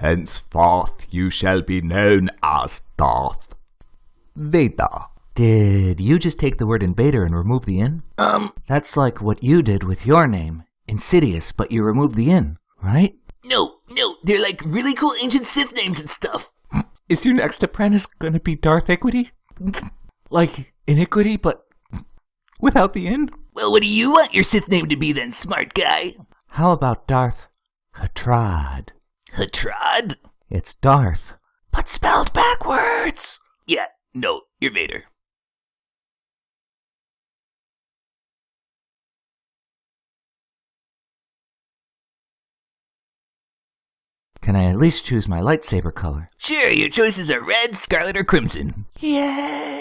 Henceforth you shall be known as Darth Vader. Did you just take the word invader and remove the in? Um, That's like what you did with your name, Insidious, but you removed the in, right? no, no, they're like really cool ancient Sith names and stuff. Is your next apprentice gonna be Darth Equity? like iniquity, but without the in? Well, what do you want your Sith name to be then, smart guy? How about Darth Hatrad? Hatrad? It's Darth. But spelled backwards. Yeah, no, you're Vader. Can I at least choose my lightsaber color? Sure, your choices are red, scarlet, or crimson. Yay!